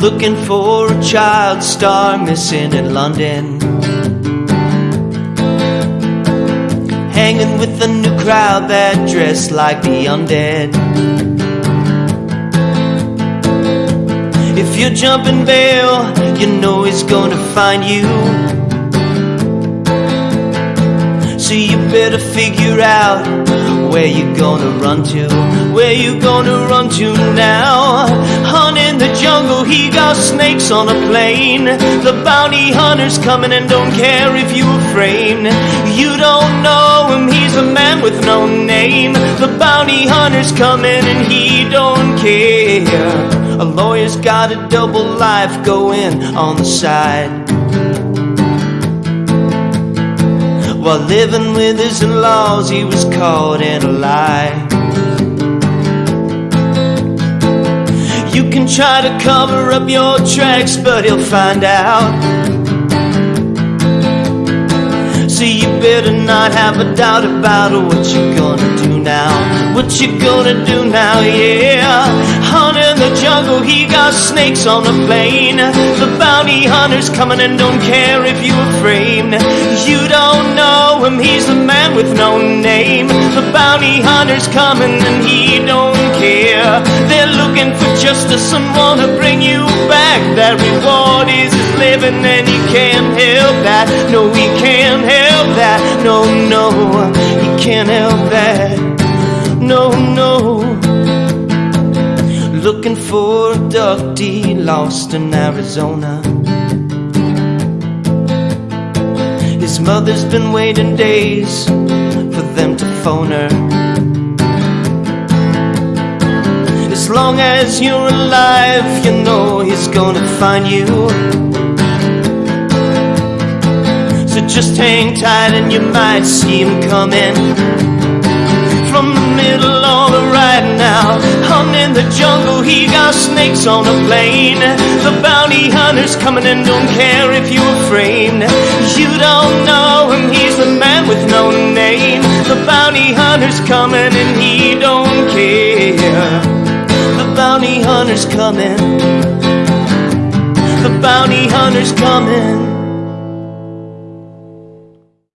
Looking for a child star missing in London. Hanging with a new crowd that dress like the undead. If you're jumping bail, you know he's gonna find you. So you better figure out where you gonna run to, where you gonna run to now. In got snakes on a plane. The bounty hunter's coming and don't care if you are framed. You don't know him, he's a man with no name. The bounty hunter's coming and he don't care. A lawyer's got a double life going on the side. While living with his in-laws, he was caught in a lie. You can try to cover up your tracks, but he'll find out. So you better not have a doubt about what you're gonna do now. What you're gonna do now, yeah. Hunt in the jungle, he got snakes on the plane. The bounty hunter's coming and don't care if you are framed. You don't know him, he's the man with no name. The bounty hunter's coming and he don't care. They're for justice and wanna bring you back. That reward is his living and he can't help that. No, he can't help that. No, no, he can't help that. No, no. Looking for a duckty lost in Arizona. His mother's been waiting days for them to phone her. Long as you're alive, you know he's gonna find you. So just hang tight and you might see him coming from the middle of the right now. I'm in the jungle, he got snakes on a plane. The bounty hunter's coming and don't care if you're framed. You don't know him, he's the man with no name. The bounty hunter's coming and he don't hunter's coming. The bounty hunter's coming.